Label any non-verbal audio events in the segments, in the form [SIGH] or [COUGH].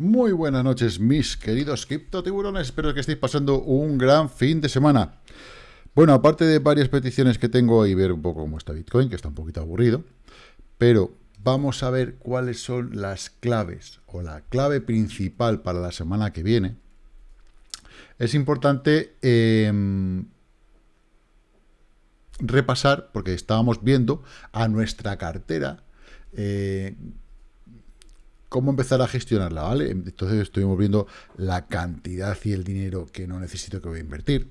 Muy buenas noches, mis queridos criptotiburones. Espero que estéis pasando un gran fin de semana. Bueno, aparte de varias peticiones que tengo y ver un poco cómo está Bitcoin, que está un poquito aburrido, pero vamos a ver cuáles son las claves o la clave principal para la semana que viene. Es importante em, repasar, porque estábamos viendo a nuestra cartera, eh, cómo empezar a gestionarla, ¿vale? Entonces estuvimos viendo la cantidad y el dinero que no necesito que voy a invertir,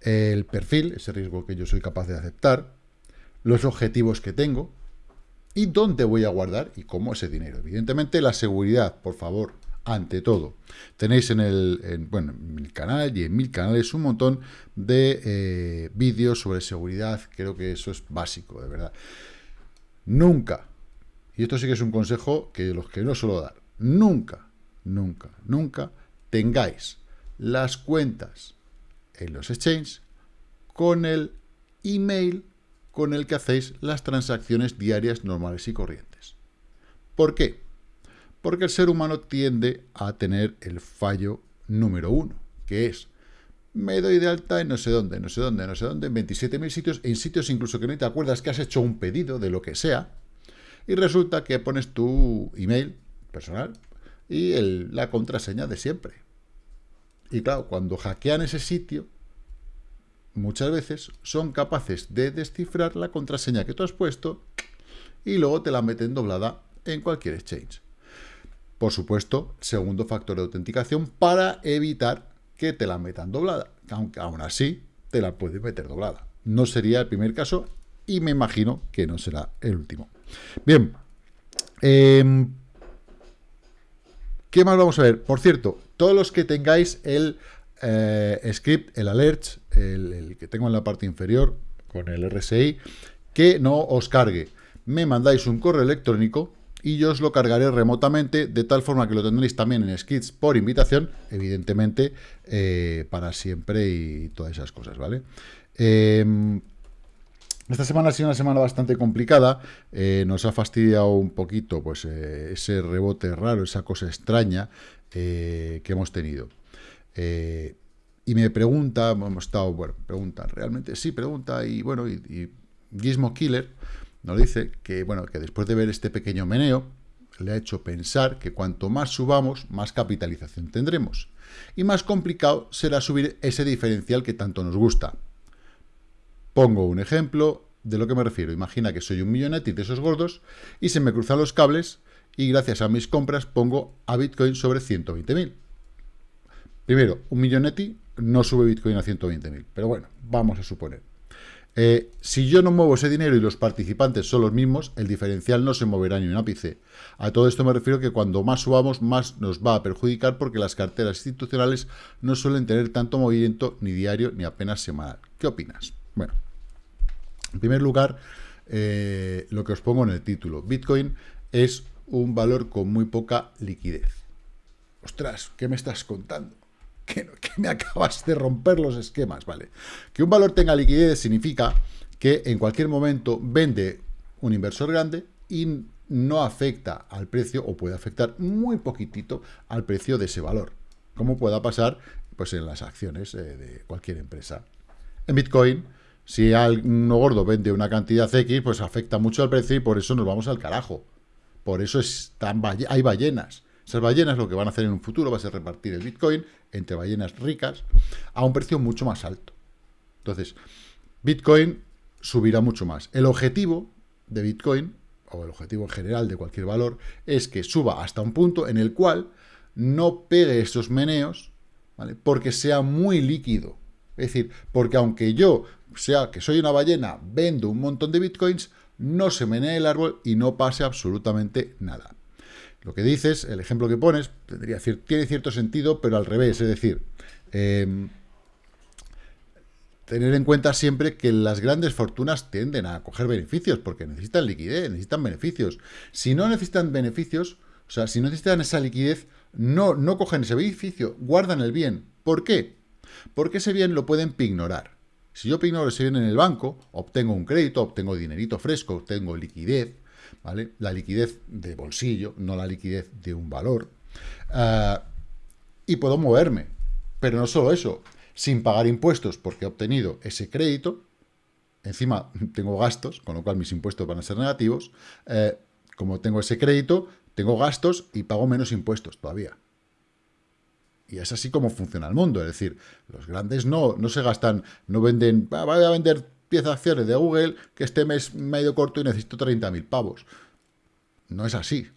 el perfil, ese riesgo que yo soy capaz de aceptar, los objetivos que tengo y dónde voy a guardar y cómo ese dinero. Evidentemente la seguridad, por favor, ante todo. Tenéis en el, bueno, en mi canal y en mil canales un montón de eh, vídeos sobre seguridad, creo que eso es básico, de verdad. Nunca y esto sí que es un consejo que los que no suelo dar. Nunca, nunca, nunca tengáis las cuentas en los exchanges con el email con el que hacéis las transacciones diarias normales y corrientes. ¿Por qué? Porque el ser humano tiende a tener el fallo número uno, que es me doy de alta en no sé dónde, no sé dónde, no sé dónde, en 27.000 sitios, en sitios incluso que no te acuerdas que has hecho un pedido de lo que sea, y resulta que pones tu email personal y la contraseña de siempre. Y claro, cuando hackean ese sitio, muchas veces son capaces de descifrar la contraseña que tú has puesto y luego te la meten doblada en cualquier exchange. Por supuesto, segundo factor de autenticación para evitar que te la metan doblada, aunque aún así te la puedes meter doblada. No sería el primer caso y me imagino que no será el último. Bien. Em, ¿Qué más vamos a ver? Por cierto, todos los que tengáis el eh, script, el alert, el, que tengo en la parte inferior, con el RSI, que no os cargue. Me mandáis un correo electrónico y yo os lo cargaré remotamente, de tal forma que lo tendréis también en skits por invitación, evidentemente, eh, para siempre y todas esas cosas, ¿vale? Eh, esta semana ha sido una semana bastante complicada, eh, nos ha fastidiado un poquito pues, eh, ese rebote raro, esa cosa extraña eh, que hemos tenido. y me pregunta, hemos estado, bueno, pregunta, realmente sí, pregunta, y bueno, y, Gizmo Killer nos dice que, bueno, que después de ver este pequeño meneo, le ha hecho pensar que cuanto más subamos, más capitalización tendremos. Y más complicado será subir ese diferencial que tanto nos gusta. Pongo un ejemplo de lo que me refiero. Imagina que soy un millonetti de esos gordos y se me cruzan los cables y gracias a mis compras pongo a Bitcoin sobre 120.000. Primero, un millonetti no sube Bitcoin a 120.000, pero bueno, vamos a suponer. Eh, si yo no muevo ese dinero y los participantes son los mismos, el diferencial no se moverá ni un ápice. A todo esto me refiero que cuando más subamos, más nos va a perjudicar porque las carteras institucionales no suelen tener tanto movimiento ni diario ni apenas semanal. ¿Qué opinas? Bueno, en primer lugar, eh, lo que os pongo en el título. Bitcoin es un valor con muy poca liquidez. Ostras, ¿qué me estás contando? [LAUGHS] Que, me acabas de romper los esquemas, ¿vale? Que un valor tenga liquidez significa que en cualquier momento vende un inversor grande y no afecta al precio o puede afectar muy poquitito al precio de ese valor, como pueda pasar pues, en las acciones eh, de cualquier empresa. En Bitcoin si uno gordo vende una cantidad X, pues afecta mucho al precio y por eso nos vamos al carajo. Por eso están, hay ballenas. Esas ballenas lo que van a hacer en un futuro va a ser repartir el Bitcoin entre ballenas ricas a un precio mucho más alto. Entonces, Bitcoin subirá mucho más. El objetivo de Bitcoin, o el objetivo en general de cualquier valor, es que suba hasta un punto en el cual no pegue estos meneos, ¿vale? porque sea muy líquido. Es decir, porque aunque yo sea que soy una ballena, vendo un montón de bitcoins, no se menee el árbol y no pase absolutamente nada. Lo que dices, el ejemplo que pones, tendría, tiene cierto sentido, pero al revés, es decir, em, tener en cuenta siempre que las grandes fortunas tienden a coger beneficios, porque necesitan liquidez, necesitan beneficios. Si no necesitan beneficios, o sea, si no necesitan esa liquidez, no, no cogen ese beneficio, guardan el bien. ¿Por qué? Porque ese bien lo pueden ignorar. Si yo ignoro ese bien en el banco, obtengo un crédito, obtengo dinerito fresco, obtengo liquidez, ¿vale? La liquidez de bolsillo, no la liquidez de un valor. Ah, y puedo moverme. Pero no solo eso, sin pagar impuestos porque he obtenido ese crédito, encima [LAUGHS] tengo gastos, con lo cual mis impuestos van a ser negativos, eh, como tengo ese crédito, tengo gastos y pago menos impuestos todavía. Y es así como funciona el mundo. Es decir, los grandes no, no se gastan, no venden, voy a vender 10 acciones de Google, que este mes me ha corto y necesito 30.000 pavos. No es así.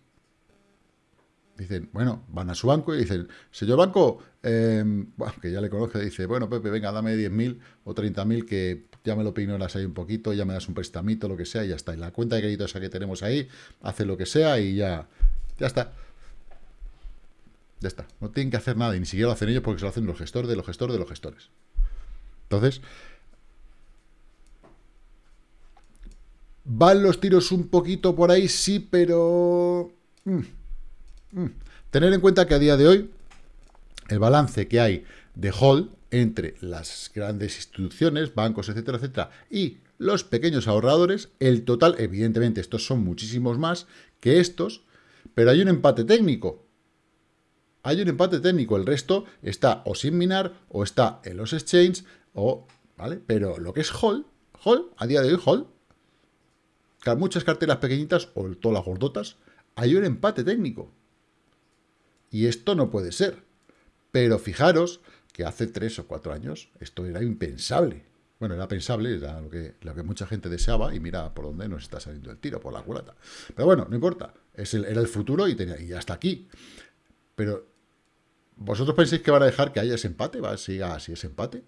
Dicen, bueno, van a su banco y dicen, señor banco, em, que ya le conozco, dice, bueno, Pepe, venga, dame 10.000 o 30.000 que ya me lo peinas ahí un poquito, ya me das un prestamito, lo que sea, y ya está. Y la cuenta de crédito esa que tenemos ahí, hace lo que sea y ya, ya está. Ya está. No tienen que hacer nada y ni siquiera lo hacen ellos porque se lo hacen los gestores de los gestores de los gestores. Entonces, ¿van los tiros un poquito por ahí? Sí, pero... Mm, mm. Tener en cuenta que a día de hoy el balance que hay de hold entre las grandes instituciones, bancos, etcétera, etcétera, y los pequeños ahorradores, el total, evidentemente, estos son muchísimos más que estos, pero hay un empate técnico hay un empate técnico, el resto está o sin minar, o está en los exchanges, o, ¿vale? Pero lo que es Hall, Hall, a día de hoy Hall, muchas carteras pequeñitas, o todas las gordotas, hay un empate técnico. Y esto no puede ser. Pero fijaros que hace tres o cuatro años esto era impensable. Bueno, era pensable, era lo que, mucha gente deseaba, y mira por dónde nos está saliendo el tiro, por la culata. Pero bueno, no importa, es el, era el futuro y, tenía, y ya está aquí. Pero ¿Vosotros pensáis que van a dejar que haya ese empate? ¿Va siga así ese empate?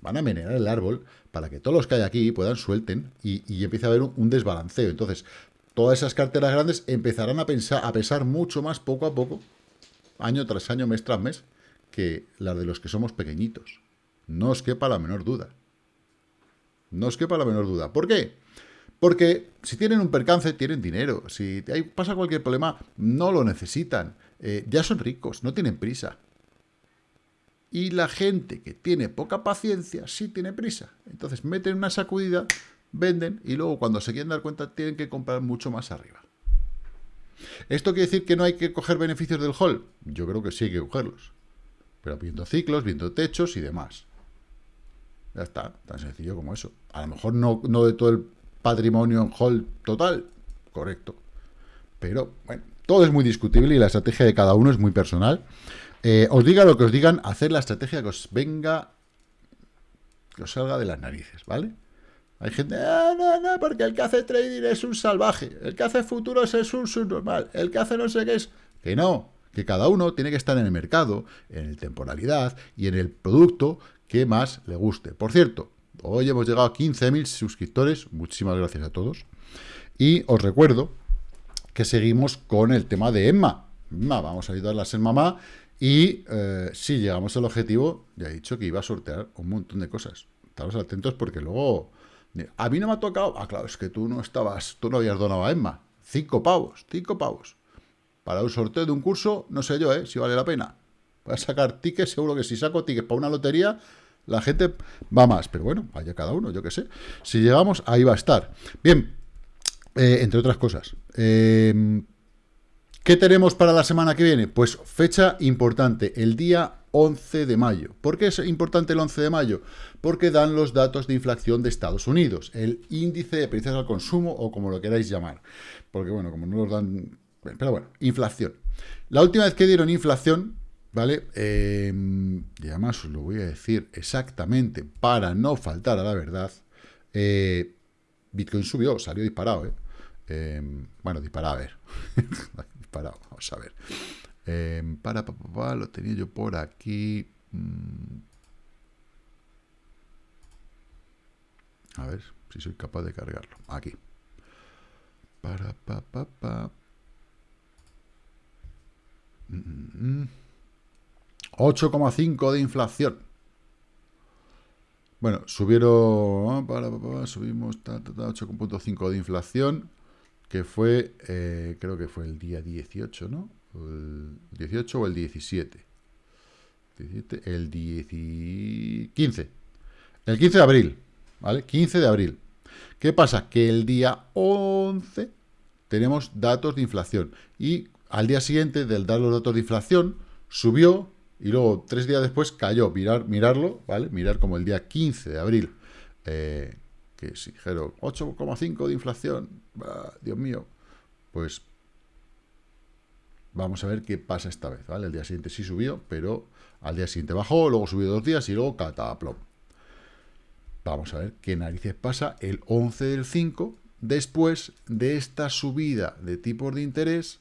Van a menear el árbol para que todos los que hay aquí puedan suelten y, y empiece a haber un, desbalanceo. Entonces, todas esas carteras grandes empezarán a, pensar, a pesar mucho más poco a poco, año tras año, mes tras mes, que las de los que somos pequeñitos. No os quepa la menor duda. No os quepa la menor duda. ¿Por qué? Porque si tienen un percance, tienen dinero. Si pasa cualquier problema, no lo necesitan. Eh, ya son ricos, no tienen prisa. Y la gente que tiene poca paciencia sí tiene prisa. Entonces meten una sacudida, venden y luego cuando se quieren dar cuenta tienen que comprar mucho más arriba. ¿Esto quiere decir que no hay que coger beneficios del hall? Yo creo que sí hay que cogerlos. Pero viendo ciclos, viendo techos y demás. Ya está, tan sencillo como eso. A lo mejor no, no de todo el patrimonio en hall total, correcto. Pero, bueno, todo es muy discutible y la estrategia de cada uno es muy personal. Eh, os diga lo que os digan, hacer la estrategia que os venga, que os salga de las narices, ¿vale? Hay gente, ah, no, no, porque el que hace trading es un salvaje, el que hace futuros es un subnormal, el que hace no sé qué es... Que no, que cada uno tiene que estar en el mercado, en el temporalidad y en el producto que más le guste. Por cierto, hoy hemos llegado a 15.000 suscriptores, muchísimas gracias a todos. Y os recuerdo que seguimos con el tema de Emma. Emma vamos a ayudarla a ser mamá y eh, si llegamos al objetivo, ya he dicho que iba a sortear un montón de cosas. Estamos atentos porque luego... A mí no me ha tocado... Ah, claro, es que tú no estabas... Tú no habías donado a Emma. Cinco pavos, cinco pavos. Para un sorteo de un curso, no sé yo, ¿eh? Si vale la pena. Voy a sacar tickets, seguro que si saco tickets para una lotería, la gente va más. Pero bueno, vaya cada uno, yo qué sé. Si llegamos, ahí va a estar. Bien, eh, entre otras cosas. Em, ¿Qué tenemos para la semana que viene? Pues fecha importante, el día 11 de mayo. ¿Por qué es importante el 11 de mayo? Porque dan los datos de inflación de Estados Unidos, el índice de precios al consumo o como lo queráis llamar. Porque bueno, como no los dan... Pero bueno, inflación. La última vez que dieron inflación, ¿vale? Em, y además os lo voy a decir exactamente para no faltar a la verdad. Eh, Bitcoin subió, salió disparado, ¿eh? Em, bueno, disparado, a ver. [LAUGHS] disparado, vamos a ver. Em, para, papá, lo tenía yo por aquí. Mm. A ver si soy capaz de cargarlo. Aquí. Para, papá, pa, 8,5 de inflación. Bueno, subieron, para, para, subimos 8,5 de inflación que fue, eh, creo que fue el día 18, ¿no? El 18 o el 17. el 15. El 15 de abril, ¿vale? 15 de abril. ¿Qué pasa? Que el día 11 tenemos datos de inflación. Y al día siguiente del dar los datos de inflación, subió y luego tres días después cayó. Mirar, mirarlo, ¿vale? Mirar como el día 15 de abril, eh, que si dijeron 8,5 de inflación, Dios mío, pues vamos a ver qué pasa esta vez, ¿vale? El día siguiente sí subió, pero al día siguiente bajó, luego subió dos días y luego cataplom. Vamos a ver qué narices pasa el 11 del 5, después de esta subida de tipos de interés,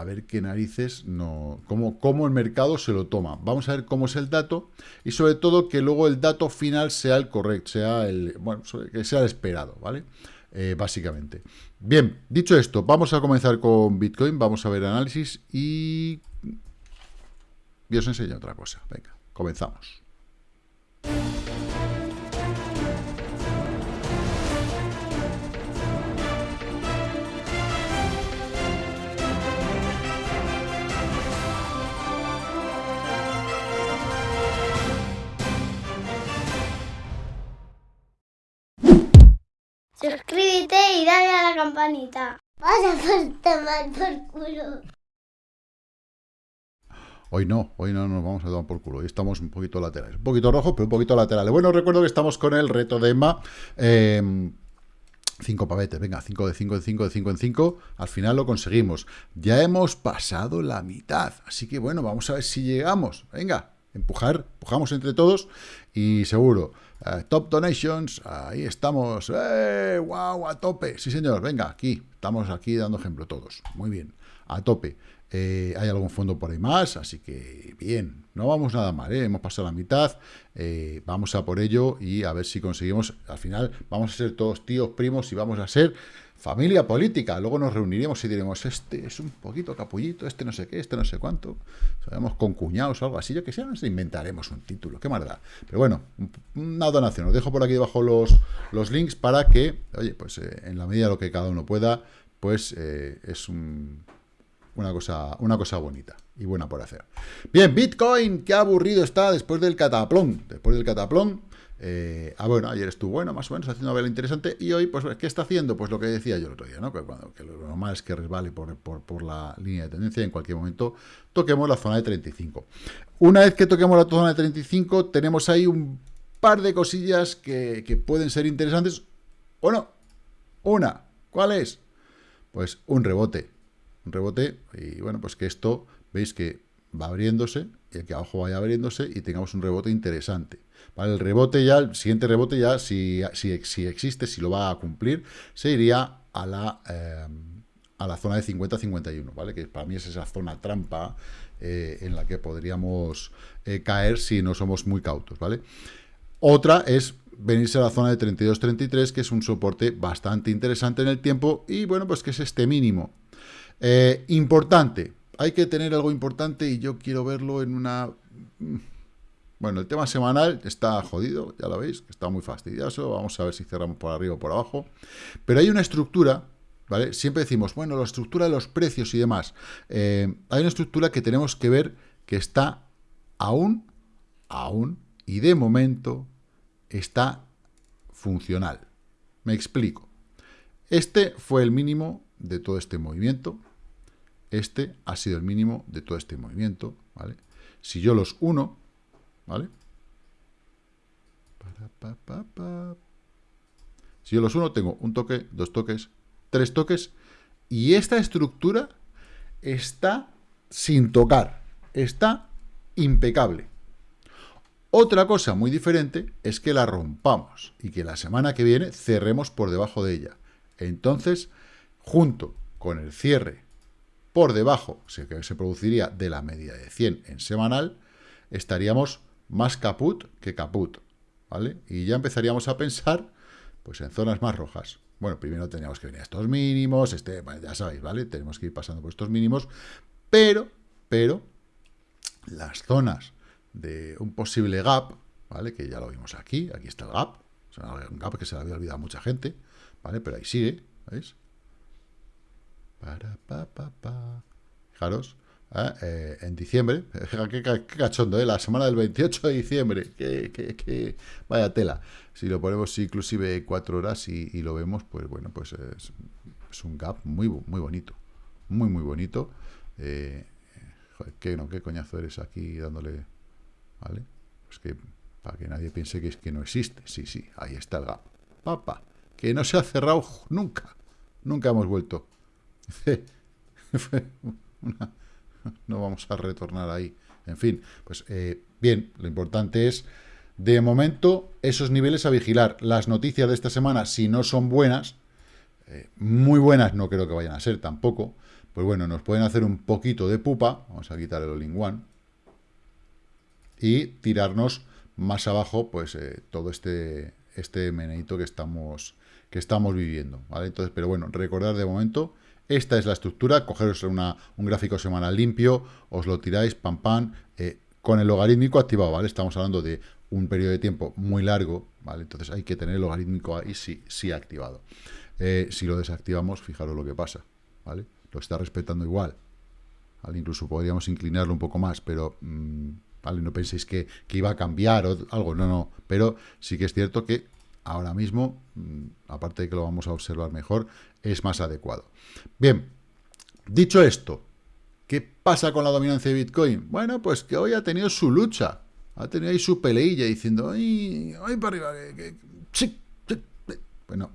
a ver qué narices, no, cómo, cómo el mercado se lo toma. Vamos a ver cómo es el dato y sobre todo que luego el dato final sea el correcto, sea el, bueno, que sea el esperado, ¿vale? Eh, básicamente. Bien, dicho esto, vamos a comenzar con Bitcoin, vamos a ver análisis y... Y os enseño otra cosa. Venga, comenzamos. Suscríbete y dale a la campanita. Vas a tomar por culo. Hoy no, hoy no nos vamos a tomar por culo. Hoy estamos un poquito laterales. Un poquito rojos, pero un poquito laterales. Bueno, recuerdo que estamos con el reto de Emma. 5 em, pavetes, venga, 5 de 5 de 5 de 5 en 5. Al final lo conseguimos. Ya hemos pasado la mitad. Así que bueno, vamos a ver si llegamos. Venga, empujar, empujamos entre todos y seguro. Top Donations, ahí estamos. ¡Eh! ¡Wow! A tope. Sí, señor. Venga, aquí. Estamos aquí dando ejemplo todos. Muy bien. A tope. Eh, hay algún fondo por ahí más, así que bien. No vamos nada mal, ¿eh? Hemos pasado la mitad. vamos a por ello y a ver si conseguimos. Al final vamos a ser todos tíos, primos y vamos a ser familia política. Luego nos reuniremos y diremos, este es un poquito capullito, este no sé qué, este no sé cuánto. Sabemos con cuñados o algo así. Yo que sé, nos inventaremos un título. Qué maldad. Pero bueno, una donación. Os dejo por aquí debajo los, los links para que, oye, pues eh, en la medida de lo que cada uno pueda, pues eh, es una, cosa, una cosa bonita y buena por hacer. Bien, Bitcoin, qué aburrido está después del cataplón. Después del cataplón, eh, ah, bueno, ayer estuvo bueno, más o menos, haciendo una vela interesante, y hoy, pues, ¿qué está haciendo? Pues lo que decía yo el otro día, ¿no? Que, que lo normal es que resbale por, por, la línea de tendencia en cualquier momento toquemos la zona de 35. Una vez que toquemos la zona de 35, tenemos ahí un par de cosillas que, que pueden ser interesantes, o no. Una, ¿cuál es? Pues un rebote. Un rebote, y bueno, pues que esto, veis que va abriéndose, y aquí abajo vaya abriéndose, y tengamos un rebote interesante. El rebote ya, el siguiente rebote ya, si, si, si existe, si lo va a cumplir, se iría a la, eh, a la zona de 50-51, ¿vale? Que para mí es esa zona trampa eh, en la que podríamos eh, caer si no somos muy cautos, ¿vale? Otra es venirse a la zona de 32-33, que es un soporte bastante interesante en el tiempo, y bueno, pues que es este mínimo. Importante, hay que tener algo importante y yo quiero verlo en una bueno, el tema semanal está jodido, ya lo veis, está muy fastidioso. Vamos a ver si cerramos por arriba o por abajo. Pero hay una estructura, ¿vale? Siempre decimos, bueno, la estructura de los precios y demás. Eh, hay una estructura que tenemos que ver que está aún, aún, y de momento está funcional. Me explico. Este fue el mínimo de todo este movimiento. Este ha sido el mínimo de todo este movimiento, ¿vale? Si yo los uno, ¿Vale? Si yo los uno, tengo un toque, dos toques, tres toques, y esta estructura está sin tocar, está impecable. Otra cosa muy diferente es que la rompamos y que la semana que viene cerremos por debajo de ella. Entonces, junto con el cierre por debajo, se produciría de la media de 100 en semanal, estaríamos más caput que caput, ¿vale? Y ya empezaríamos a pensar, pues, en zonas más rojas. Bueno, primero teníamos que venir a estos mínimos, este, ya sabéis, ¿vale? Tenemos que ir pasando por estos mínimos, pero, pero, las zonas de un posible gap, ¿vale? Que ya lo vimos aquí, aquí está el gap, un gap que se le había olvidado a mucha gente, ¿vale? Pero ahí sigue, ¿veis? Fijaros, ¿eh? Eh, en diciembre, [LAUGHS] qué, cachondo, ¿eh? la semana del 28 de diciembre, que, vaya tela. Si lo ponemos inclusive cuatro horas y, lo vemos, pues bueno, pues es, un gap muy, muy bonito, muy, muy bonito. Eh, joder, ¿qué, no, ¿qué coñazo eres aquí dándole? ¿Vale? Pues que para que nadie piense que es que no existe. Sí, sí, ahí está el gap. Papa, que no se ha cerrado nunca. Nunca hemos vuelto. [LAUGHS] no vamos a retornar ahí. En fin, pues eh, bien, lo importante es, de momento, esos niveles a vigilar. Las noticias de esta semana, si no son buenas, eh, muy buenas no creo que vayan a ser tampoco, pues bueno, nos pueden hacer un poquito de pupa, vamos a quitar el all-in-one, y tirarnos más abajo, pues eh, todo este, este meneito que estamos, que estamos viviendo, ¿vale? Entonces, pero bueno, recordar de momento, esta es la estructura, cogeros un gráfico semanal limpio, os lo tiráis, pam, pam, eh, con el logarítmico activado, ¿vale? Estamos hablando de un periodo de tiempo muy largo, ¿vale? Entonces hay que tener el logarítmico ahí sí, sí activado. Eh, si lo desactivamos, fijaros lo que pasa, ¿vale? Lo está respetando igual, ¿vale? Incluso podríamos inclinarlo un poco más, pero... Mm, ¿vale? No penséis que, iba a cambiar o algo, no, no. Pero sí que es cierto que ahora mismo, mm, aparte de que lo vamos a observar mejor, es más adecuado. Bien, dicho esto, ¿qué pasa con la dominancia de Bitcoin? Bueno, pues que hoy ha tenido su lucha, ha tenido ahí su peleilla diciendo, ¡ay, ay para arriba! Que, sí, Bueno,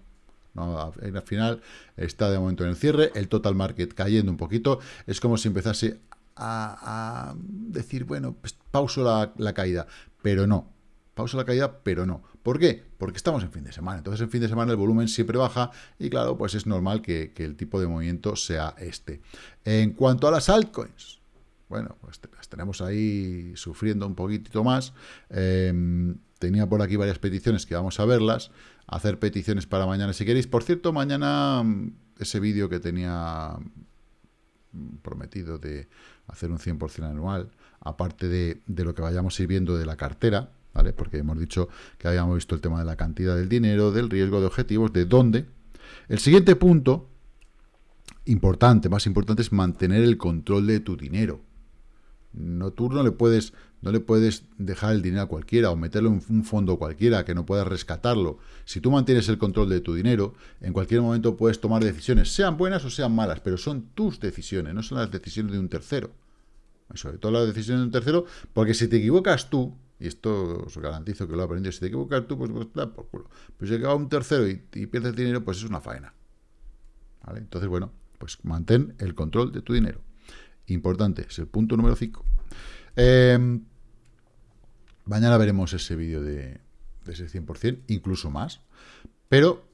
al final está de momento en el cierre, el total market cayendo un poquito, es como si empezase a, decir, bueno, pues pauso la, caída, pero no. Pauso la caída, pero no. ¿Por qué? Porque estamos en fin de semana. Entonces, en fin de semana el volumen siempre baja y, claro, pues es normal que, el tipo de movimiento sea este. En cuanto a las altcoins, bueno, pues las tenemos ahí sufriendo un poquitito más. Em, tenía por aquí varias peticiones que vamos a verlas. Hacer peticiones para mañana si queréis. Por cierto, mañana mm, ese vídeo que tenía mm, prometido de hacer un 100% anual, aparte de, lo que vayamos ir viendo de la cartera, ¿vale? Porque hemos dicho que habíamos visto el tema de la cantidad del dinero, del riesgo de objetivos, de dónde. El siguiente punto, importante, más importante, es mantener el control de tu dinero. No, tú no le puedes, no le puedes dejar el dinero a cualquiera o meterlo en un fondo cualquiera que no puedas rescatarlo. Si tú mantienes el control de tu dinero, en cualquier momento puedes tomar decisiones, sean buenas o sean malas, pero son tus decisiones, no son las decisiones de un tercero. sobre todo las decisiones de un tercero, porque si te equivocas tú, y esto os garantizo que lo he aprendido, si te equivocas tú, pues, pues por culo. Pues si llega un tercero y, y pierdes dinero, pues es una faena. ¿Vale? Entonces, bueno, pues mantén el control de tu dinero. Importante, es el punto número 5. Em, mañana veremos ese vídeo de, ese 100%, incluso más. Pero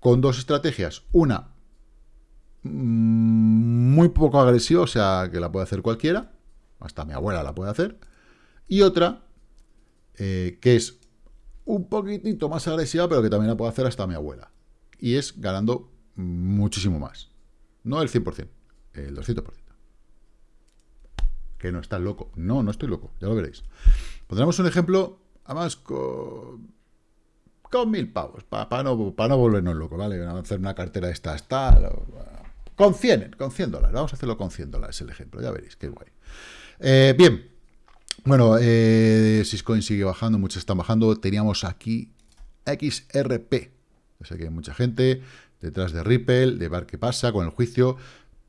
con dos estrategias. Una mm, muy poco agresiva, o sea, que la puede hacer cualquiera. Hasta mi abuela la puede hacer. Y otra eh, que es un poquitito más agresiva, pero que también la puede hacer hasta mi abuela. Y es ganando muchísimo más. No el 100%, el 200% que no estás loco. No, no estoy loco, ya lo veréis. Pondremos un ejemplo, además, con, con mil pavos, para no, para no volvernos locos, ¿vale? Vamos a hacer una cartera de estas, tal, con 100, con 100 dólares. Vamos a hacerlo con 100 dólares el ejemplo, ya veréis, qué guay. Eh, bien, bueno, eh, Syscoin sigue bajando, muchos están bajando. Teníamos aquí XRP. Yo sé que hay mucha gente detrás de Ripple, de ver qué pasa con el juicio.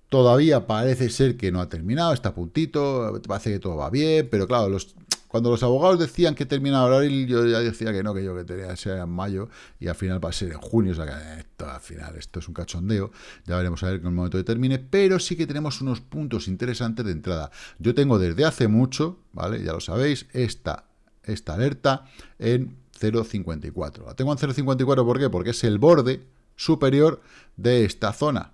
Todavía parece ser que no ha terminado, está a puntito, parece que todo va bien, pero claro, los, cuando los abogados decían que terminaba abril, yo ya decía que no, que yo que tenía que ser en mayo, y al final va a ser en junio, o sea que esto, al final esto es un cachondeo, ya veremos a ver en el momento de termine, pero sí que tenemos unos puntos interesantes de entrada. Yo tengo desde hace mucho, ¿vale? Ya lo sabéis, esta, esta alerta en 0.54. La tengo en 0.54, ¿por qué? Porque es el borde superior de esta zona,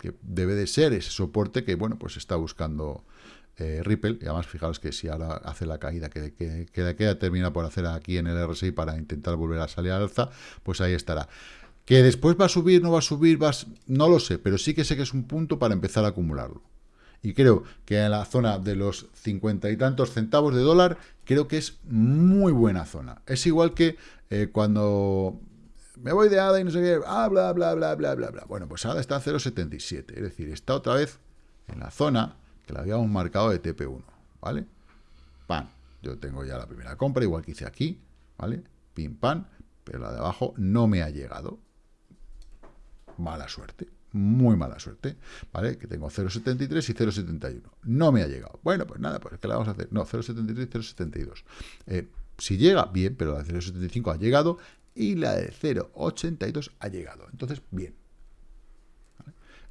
que debe de ser ese soporte que, bueno, pues está buscando eh, Ripple, y además fijaros que si ahora hace la caída que, que, que, termina por hacer aquí en el RSI para intentar volver a salir al alza, pues ahí estará. Que después va a subir, no va a subir, no lo sé, pero sí que sé que es un punto para empezar a acumularlo. Y creo que en la zona de los cincuenta y tantos centavos de dólar, creo que es muy buena zona. Es igual que eh, cuando me voy de ADA y no sé qué, ah, bla, bla, bla, bla, bla, bla. Bueno, pues ADA está en 0,77, es decir, está otra vez en la zona que la habíamos marcado de TP1, ¿vale? Pan, yo tengo ya la primera compra, igual que hice aquí, ¿vale? Pim, pan, pero la de abajo no me ha llegado. Mala suerte, muy mala suerte, ¿vale? Que tengo 0,73 y 0,71. No me ha llegado. Bueno, pues nada, pues ¿qué le vamos a hacer? No, 0,73 y 0,72. Eh, si llega, bien, pero la de 0,75 ha llegado y la de 0,82 ha llegado. Entonces, bien.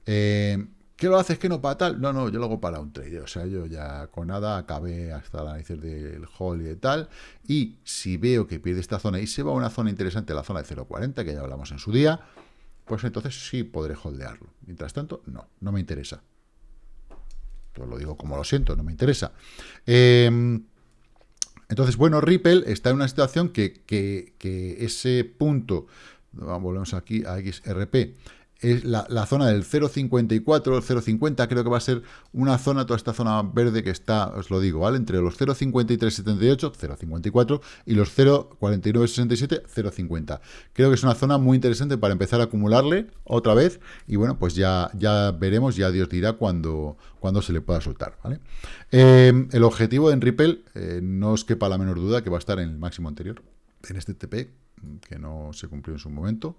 Eh, ¿Qué lo haces que no para tal? No, no, yo lo hago para un trade. O sea, yo ya con nada acabé hasta la narices del hall y tal. Y si veo que pierde esta zona y se va a una zona interesante, la zona de 0.40, que ya hablamos en su día, pues entonces sí podré holdearlo. Mientras tanto, no, no me interesa. Pues lo digo como lo siento, no me interesa. Em, entonces, bueno, Ripple está en una situación que, que ese punto, volvemos aquí a XRP, es la, zona del 0,54, el 0,50, creo que va a ser una zona, toda esta zona verde que está, os lo digo, ¿vale? Entre los 0,5378, 0,54 y los 0,4967, 0,50. Creo que es una zona muy interesante para empezar a acumularle otra vez y bueno, pues ya, ya veremos, ya Dios dirá cuándo, cuando se le pueda soltar, ¿vale? Eh, el objetivo en Ripple, eh, no os quepa la menor duda que va a estar en el máximo anterior, en este TP, que no se cumplió en su momento,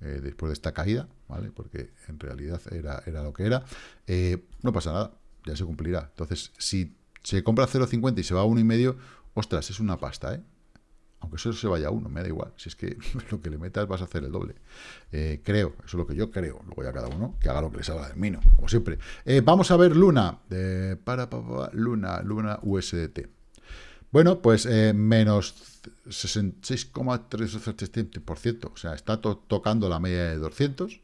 eh, después de esta caída, ¿vale? Porque en realidad era, era lo que era. Eh, no pasa nada, ya se cumplirá. Entonces, si se compra 0,50 y se va a 1,5, ostras, es una pasta, ¿eh? Aunque eso se vaya a 1, me da igual. Si es que [LAUGHS] lo que le metas vas a hacer el doble. Eh, creo, eso es lo que yo creo. Luego ya cada uno que haga lo que le salga del mino, como siempre. vamos a ver Luna. para, para, Luna, Luna USDT. Bueno, pues menos 66,3%, o sea, está tocando la media de 200,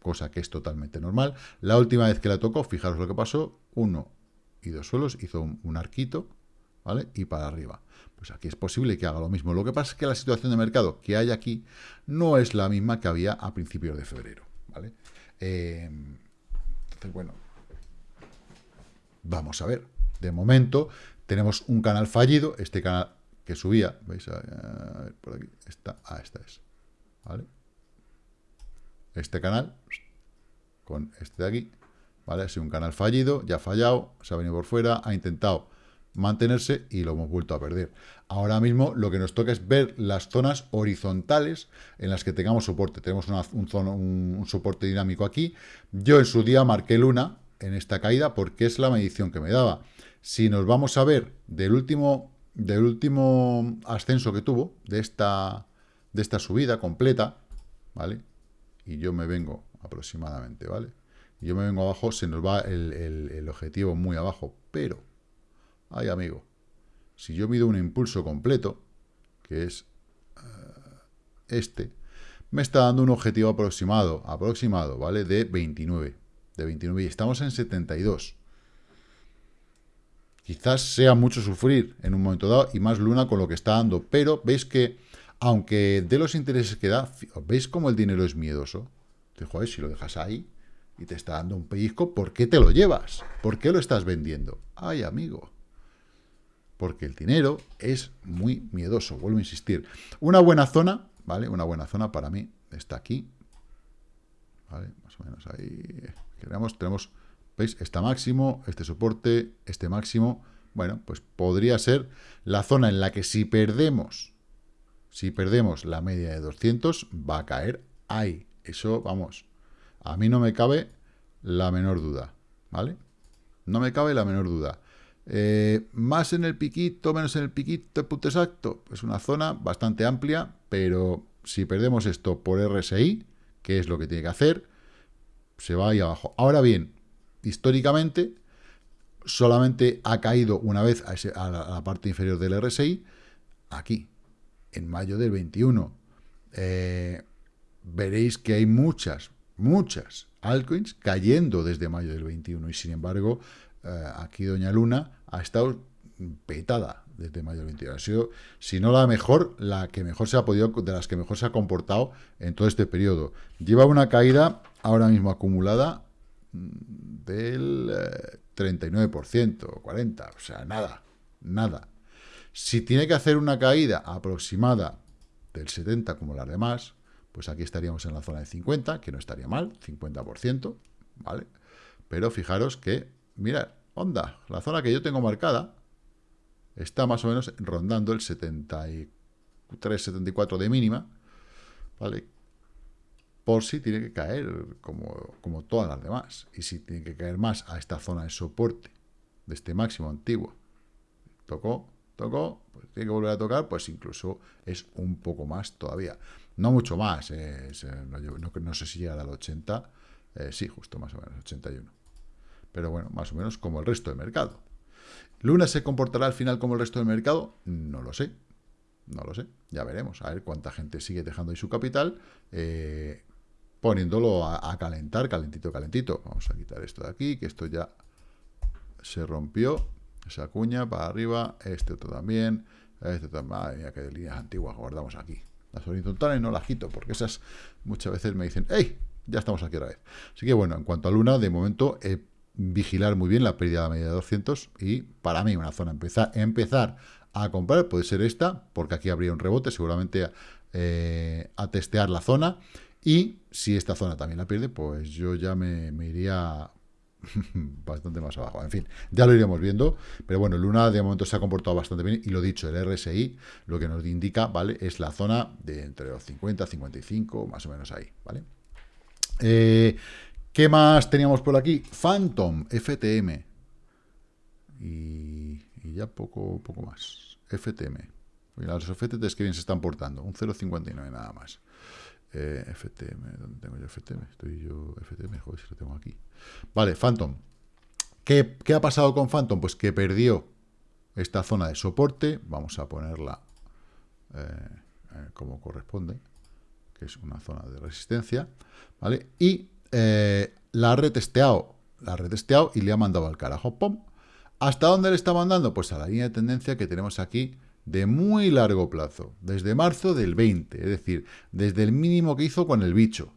cosa que es totalmente normal. La última vez que la tocó, fijaros lo que pasó, uno y dos suelos, hizo un, arquito, ¿vale? Y para arriba. Pues aquí es posible que haga lo mismo. Lo que pasa es que la situación de mercado que hay aquí no es la misma que había a principios de febrero, ¿vale? Eh, entonces, bueno, vamos a ver. De momento tenemos un canal fallido, este canal que subía, veis, a, ver, por aquí, esta, ah, esta es. Este canal, con este de aquí, ¿vale? Ha sido un canal fallido, ya ha fallado, se ha venido por fuera, ha intentado mantenerse y lo hemos vuelto a perder. Ahora mismo lo que nos toca es ver las zonas horizontales en las que tengamos soporte. Tenemos un, un, soporte dinámico aquí. Yo en su día marqué luna en esta caída porque es la medición que me daba. Si nos vamos a ver del último del último ascenso que tuvo, de esta, de esta subida completa, ¿vale? Y yo me vengo aproximadamente, ¿vale? Yo me vengo abajo, se nos va el, objetivo muy abajo, pero, ay amigo, si yo mido un impulso completo, que es eh, este, me está dando un objetivo aproximado, aproximado, ¿vale? De 29, de 29, y estamos en 72. Quizás sea mucho sufrir en un momento dado y más Luna con lo que está dando, pero veis que, aunque de los intereses que da, ¿veis cómo el dinero es miedoso? Te joder, si lo dejas ahí y te está dando un pellizco, ¿por qué te lo llevas? ¿Por qué lo estás vendiendo? Ay, amigo. Porque el dinero es muy miedoso, vuelvo a insistir. Una buena zona, ¿vale? Una buena zona para mí está aquí. ¿Vale? Más o menos ahí. Queremos, tenemos ¿Veis? Este máximo, este soporte, este máximo. Bueno, pues podría ser la zona en la que si perdemos, si perdemos la media de 200, va a caer ahí. Eso, vamos, a mí no me cabe la menor duda, ¿vale? No me cabe la menor duda. Eh, más en el piquito, menos en el piquito, punto exacto. Es una zona bastante amplia, pero si perdemos esto por RSI, que es lo que tiene que hacer, se va ahí abajo. Ahora bien, históricamente solamente ha caído una vez a, la, parte inferior del RSI, aquí, en mayo del 21. Eh, veréis que hay muchas, muchas altcoins cayendo desde mayo del 21 y sin embargo eh, aquí Doña Luna ha estado petada desde mayo del 21. Ha sido, si no la mejor, la que mejor se ha podido, de las que mejor se ha comportado en todo este periodo. Lleva una caída ahora mismo acumulada del 39%, eh, 40%, o sea, nada, nada. Si tiene que hacer una caída aproximada del 70% como las demás, pues aquí estaríamos en la zona de 50, que no estaría mal, 50%, ¿vale? Pero fijaros que, mirad, onda, la zona que yo tengo marcada está más o menos rondando el 73, 74 de mínima, ¿vale? Por si tiene que caer como, como todas las demás. Y si tiene que caer más a esta zona de soporte de este máximo antiguo, tocó, tocó, pues tiene que volver a tocar, pues incluso es un poco más todavía. No mucho más, eh, no, sé si llega al 80, eh, sí, justo más o menos, 81. Pero bueno, más o menos como el resto del mercado. ¿Luna se comportará al final como el resto del mercado? No lo sé. No lo sé. Ya veremos. A ver cuánta gente sigue dejando ahí su capital. Eh, poniéndolo a, calentar, calentito, calentito. Vamos a quitar esto de aquí, que esto ya se rompió. Esa cuña para arriba. Este otro también. Este también. Madre mía, de líneas antiguas guardamos aquí. Las horizontales no las quito, porque esas muchas veces me dicen, ¡Ey! Ya estamos aquí otra vez. Así que bueno, en cuanto a Luna, de momento, eh, vigilar muy bien la pérdida de la media de 200 y para mí una zona empezar, empezar a comprar puede ser esta, porque aquí habría un rebote, seguramente eh, a testear la zona y si esta zona también la pierde, pues yo ya me, iría [LAUGHS] bastante más abajo. En fin, ya lo iremos viendo. Pero bueno, Luna de momento se ha comportado bastante bien. Y lo dicho, el RSI lo que nos indica, ¿vale? Es la zona de entre los 50 55, más o menos ahí, ¿vale? Eh, ¿Qué más teníamos por aquí? Phantom, FTM. Y, ya poco, poco más. FTM. Los FTTs que bien se están portando. Un 0,59 nada más. Eh, FTM, ¿dónde tengo yo FTM? Estoy yo FTM, joder, si lo tengo aquí. Vale, Phantom. ¿Qué, ha pasado con Phantom? Pues que perdió esta zona de soporte. Vamos a ponerla eh, eh, como corresponde, que es una zona de resistencia. ¿Vale? Y la ha retesteado, la ha retesteado y le ha mandado al carajo. ¡Pum! ¿Hasta dónde le está mandando? Pues a la línea de tendencia que tenemos aquí de muy largo plazo, desde marzo del 20, es decir, desde el mínimo que hizo con el bicho.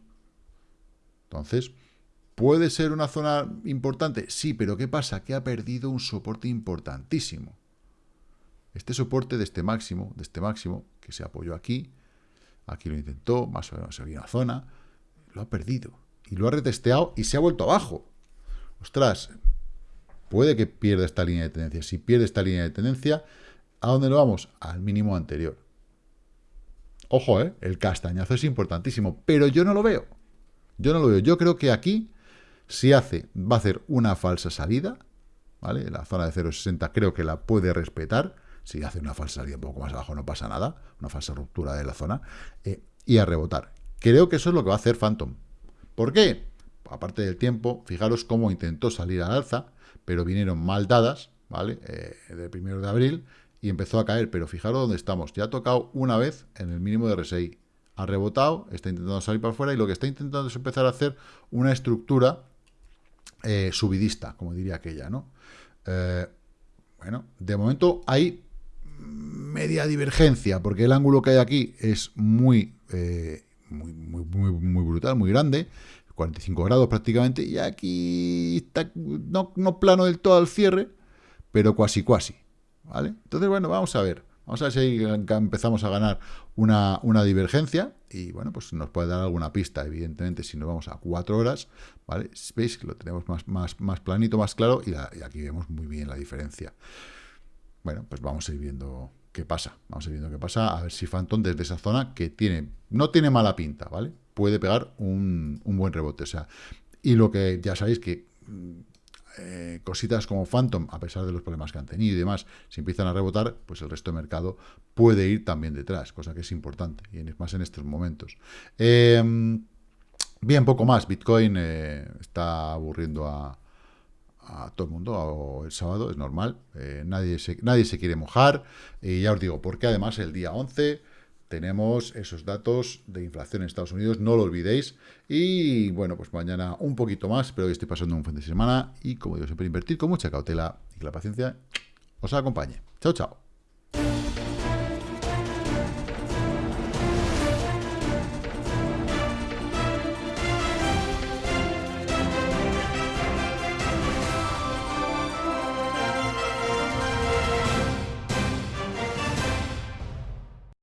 Entonces, ¿puede ser una zona importante? Sí, pero ¿qué pasa? Que ha perdido un soporte importantísimo. Este soporte de este máximo, de este máximo, que se apoyó aquí, aquí lo intentó, más o menos había una zona, lo ha perdido. Y lo ha retesteado y se ha vuelto abajo. Ostras, puede que pierda esta línea de tendencia. Si pierde esta línea de tendencia, ¿A dónde lo vamos? Al mínimo anterior. Ojo, ¿eh? el castañazo es importantísimo, pero yo no lo veo. Yo no lo veo. Yo creo que aquí, si hace, va a hacer una falsa salida, ¿vale? La zona de 0,60 creo que la puede respetar. Si hace una falsa salida un poco más abajo no pasa nada, una falsa ruptura de la zona, eh, y a rebotar. Creo que eso es lo que va a hacer Phantom. ¿Por qué? Aparte del tiempo, fijaros cómo intentó salir al alza, pero vinieron mal dadas, ¿vale? Eh, del primero de abril, y empezó a caer, pero fijaros dónde estamos. Ya ha tocado una vez en el mínimo de RSI. Ha rebotado, está intentando salir para afuera y lo que está intentando es empezar a hacer una estructura eh, subidista, como diría aquella, ¿no? Eh, bueno, de momento hay media divergencia, porque el ángulo que hay aquí es muy, eh, muy, muy, muy, brutal, muy grande, 45 grados prácticamente, y aquí está no, no plano del todo al cierre, pero cuasi cuasi. ¿Vale? Entonces, bueno, vamos a ver. Vamos a ver si empezamos a ganar una, divergencia y, bueno, pues nos puede dar alguna pista, evidentemente, si nos vamos a cuatro horas, ¿vale? Veis que lo tenemos más, más, más planito, más claro y, aquí vemos muy bien la diferencia. Bueno, pues vamos a ir viendo qué pasa. Vamos a ir viendo qué pasa, a ver si Phantom desde esa zona que tiene, no tiene mala pinta, ¿vale? Puede pegar un, un buen rebote, o sea, y lo que ya sabéis que eh, cositas como Phantom, a pesar de los problemas que han tenido y demás, si empiezan a rebotar, pues el resto del mercado puede ir también detrás, cosa que es importante, y más en estos momentos. Em, bien, poco más. Bitcoin eh, está aburriendo a, todo el mundo el sábado, es normal. Eh, nadie, se, nadie se quiere mojar. Y ya os digo, porque además el día 11 tenemos esos datos de inflación en Estados Unidos, no lo olvidéis. Y bueno, pues mañana un poquito más, espero que estoy pasando un fin de semana y como digo, siempre invertir con mucha cautela y que la paciencia os acompañe. Chao, chao.